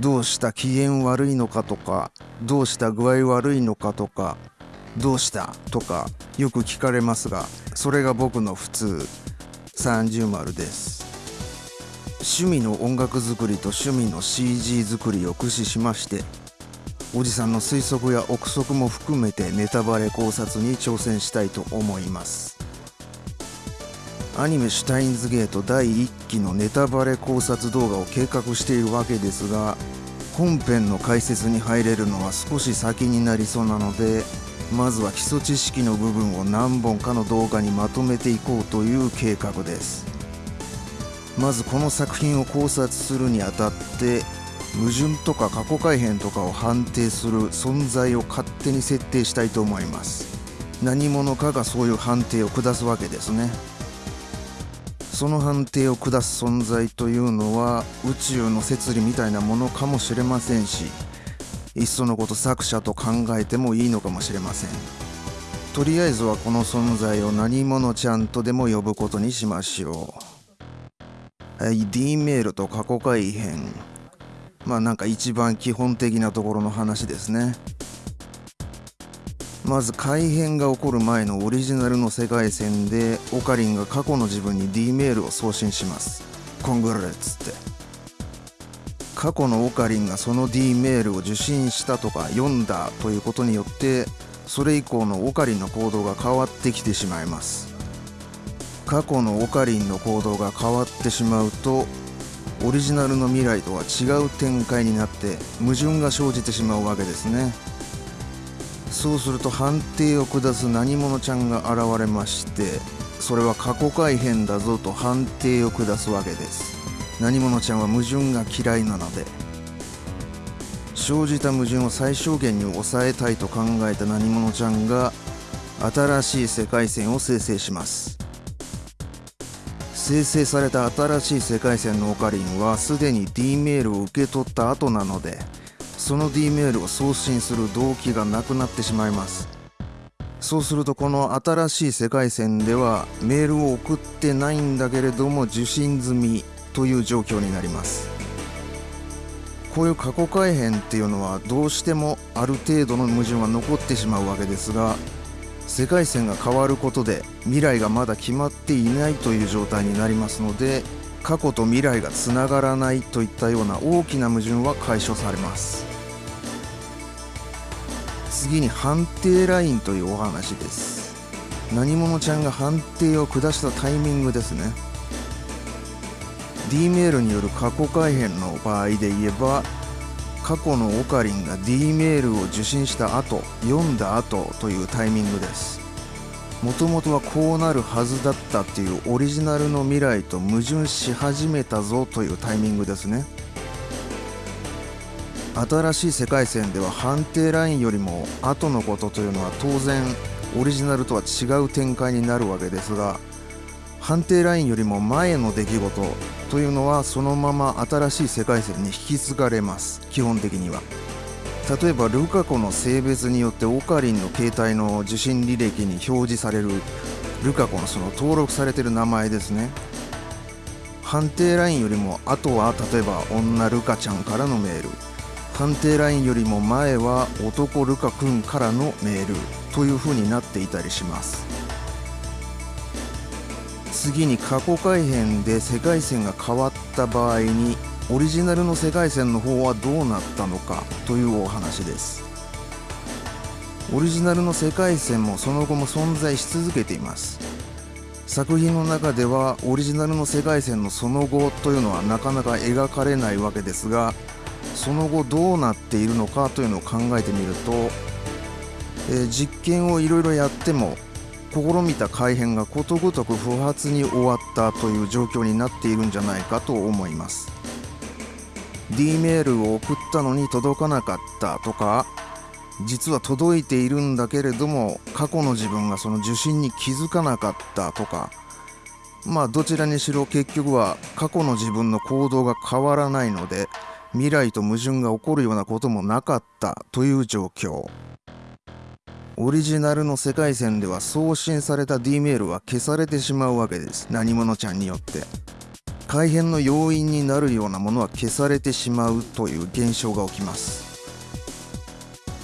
どうした機嫌悪いのかとかどうした具合悪いのかとかどうしたとかよく聞かれますがそれが僕の普通。30丸です。趣味の音楽作りと趣味の CG 作りを駆使しましておじさんの推測や憶測も含めてネタバレ考察に挑戦したいと思います。アニメ「シュタインズゲート」第1期のネタバレ考察動画を計画しているわけですが本編の解説に入れるのは少し先になりそうなのでまずは基礎知識の部分を何本かの動画にまとめていこうという計画です。まずこの作品を考察するにあたって矛盾とか過去改変とかを判定する存在を勝手に設定したいと思います。何者かがそういう判定を下すわけですね。その判定を下す存在というのは宇宙の摂理みたいなものかもしれませんしいっそのこと作者と考えてもいいのかもしれません。とりあえずはこの存在を何者ちゃんとでも呼ぶことにしましょう。はい D メールと過去改変まあなんか一番基本的なところの話ですね。まず改変が起こる前のオリジナルの世界線でオカリンが過去の自分に D メールを送信します。コングラレッツって。過去のオカリンがその D メールを受信したとか読んだということによってそれ以降のオカリンの行動が変わってきてしまいます。過去のオカリンの行動が変わってしまうとオリジナルの未来とは違う展開になって矛盾が生じてしまうわけですね。そうすると判定を下す何者ちゃんが現れましてそれは過去改変だぞと判定を下すわけです。何者ちゃんは矛盾が嫌いなので。生じた矛盾を最小限に抑えたいと考えた何者ちゃんが新しい世界線を生成します。生成された新しい世界線のオカリンはすでに D メールを受け取った後なのでその D メールを送信する動機がなくなってしまいます。そうするとこの新しい世界線ではメールを送ってないんだけれども受信済みという状況になります。こういう過去改変っていうのはどうしてもある程度の矛盾は残ってしまうわけですが世界線が変わることで未来がまだ決まっていないという状態になりますので過去と未来がつながらないといったような大きな矛盾は解消されます。次に判定ラインというお話です。何者ちゃんが判定を下したタイミングですね。D メールによる過去改変の場合で言えば過去のオカリンが D メールを受信した後読んだ後というタイミングです。もともとはこうなるはずだったっていうオリジナルの未来と矛盾し始めたぞというタイミングですね。新しい世界線では判定ラインよりも後のことというのは当然オリジナルとは違う展開になるわけですが判定ラインよりも前の出来事というのはそのまま新しい世界線に引き継がれます。基本的には。例えばルカ子の性別によってオカリンの携帯の受信履歴に表示される。ルカ子のその登録されてる名前ですね。判定ラインよりも後は例えば女ルカちゃんからのメール。判定ラインよりも前は男ルカ君からのメールという風になっていたりします。次に過去改変で世界線が変わった場合にオリジナルの世界線の方はどうなったのかというお話です。オリジナルの世界線もその後も存在し続けています。作品の中ではオリジナルの世界線のその後というのはなかなか描かれないわけですがその後どうなっているのかというのを考えてみると、えー、実験をいろいろやっても試みた改変がことごとく不発に終わったという状況になっているんじゃないかと思います。D メールを送ったのに届かなかったとか実は届いているんだけれども過去の自分がその受信に気づかなかったとかまあどちらにしろ結局は過去の自分の行動が変わらないので未来と矛盾が起こるようなこともなかったという状況。オリジナルの世界線では送信された D メールは消されてしまうわけです。何者ちゃんによって。改変の要因になるようなものは消されてしまうという現象が起きます。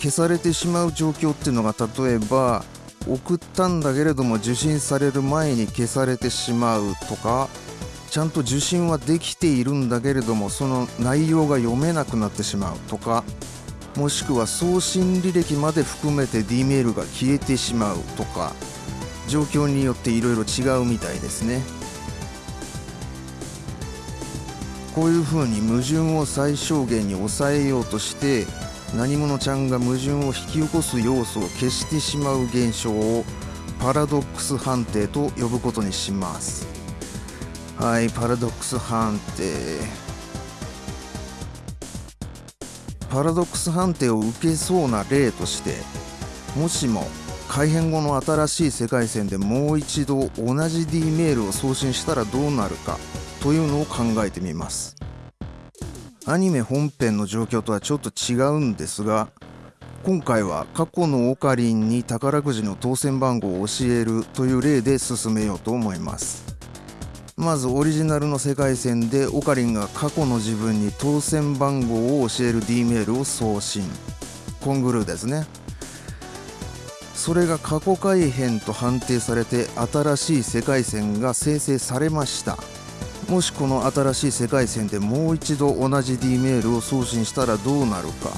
消されてしまう状況っていうのが例えば送ったんだけれども受信される前に消されてしまうとかちゃんと受信はできているんだけれどもその内容が読めなくなってしまうとかもしくは送信履歴まで含めて D メールが消えてしまうとか状況によっていろいろ違うみたいですね。こういうふうに矛盾を最小限に抑えようとして何者ちゃんが矛盾を引き起こす要素を消してしまう現象をパラドックス判定と呼ぶことにします。はいパラドックス判定。パラドックス判定を受けそうな例としてもしも改変後の新しい世界線でもう一度同じ D メールを送信したらどうなるかというのを考えてみます。アニメ本編の状況とはちょっと違うんですが今回は過去のオカリンに宝くじの当選番号を教えるという例で進めようと思います。まずオリジナルの世界線でオカリンが過去の自分に当選番号を教える D メールを送信。コングルーですね。それが過去改変と判定されて新しい世界線が生成されました。もしこの新しい世界線でもう一度同じ D メールを送信したらどうなるか。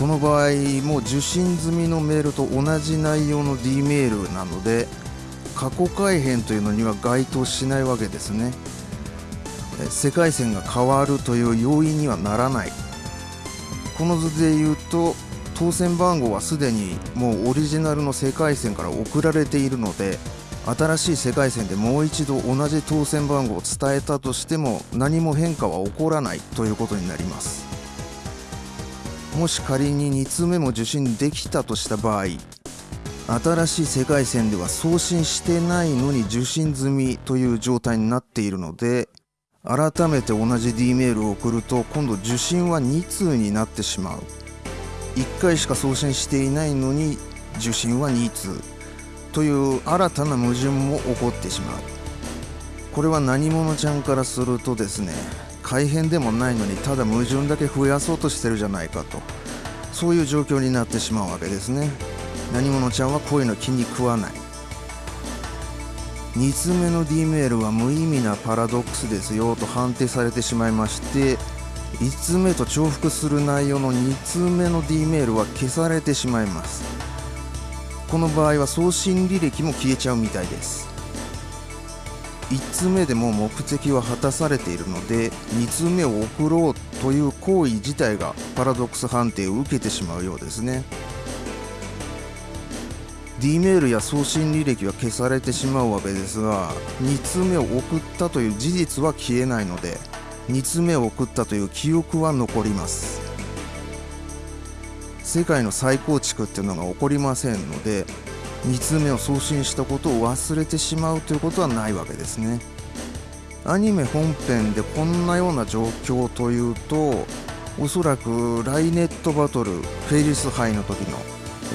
この場合も受信済みのメールと同じ内容の D メールなので過去改変というのには該当しないわけですね。世界線が変わるという要因にはならない。この図で言うと当選番号はすでにもうオリジナルの世界線から送られているので新しい世界線でもう一度同じ当選番号を伝えたとしても何も変化は起こらないということになります。もし仮に2通目も受信できたとした場合新しい世界線では送信してないのに受信済みという状態になっているので改めて同じ D メールを送ると今度受信は2通になってしまう。1回しか送信していないのに受信は2通。という新たな矛盾も起こってしまう。これは何者ちゃんからするとですね改変でもないのにただ矛盾だけ増やそうとしてるじゃないかと。そういう状況になってしまうわけですね。何者ちゃんはこういうの気に食わない。2つ目の D メールは無意味なパラドックスですよと判定されてしまいまして1通目と重複する内容の2通目の D メールは消されてしまいます。この場合は送信履歴も消えちゃうみたいです。1通目でも目的は果たされているので2通目を送ろうという行為自体がパラドックス判定を受けてしまうようですね。D メールや送信履歴は消されてしまうわけですが2通目を送ったという事実は消えないので2通目を送ったという記憶は残ります。世界の再構築っていうのが起こりませんので2通目を送信したことを忘れてしまうということはないわけですね。アニメ本編でこんなような状況というとおそらくライネットバトルフェリス杯の時の、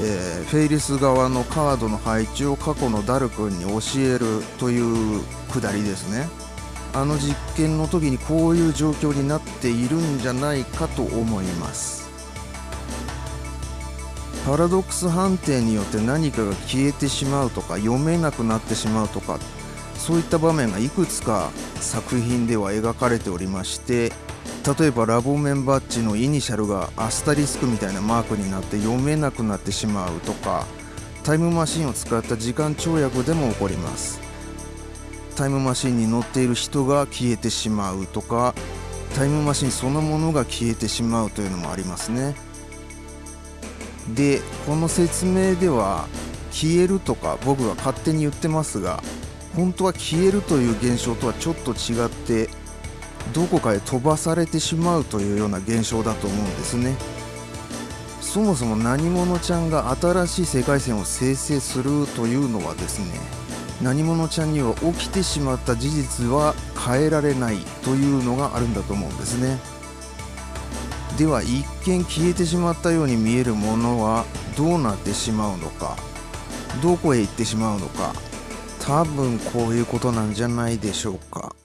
えー、フェイリス側のカードの配置を過去のダル君に教えるというくだりですね。あの実験の時にこういう状況になっているんじゃないかと思います。パラドックス判定によって何かが消えてしまうとか読めなくなってしまうとかそういった場面がいくつか作品では描かれておりまして例えばラボメンバッジのイニシャルがアスタリスクみたいなマークになって読めなくなってしまうとかタイムマシンを使った時間跳躍でも起こります。タイムマシンに乗っている人が消えてしまうとかタイムマシンそのものが消えてしまうというのもありますね。でこの説明では消えるとか僕が勝手に言ってますが本当は消えるという現象とはちょっと違ってどこかへ飛ばされてしまうというような現象だと思うんですね。そもそも何者ちゃんが新しい世界線を生成するというのはですね何者ちゃんには起きてしまった事実は変えられないというのがあるんだと思うんですね。では一見消えてしまったように見えるものはどうなってしまうのかどこへ行ってしまうのか多分こういうことなんじゃないでしょうか。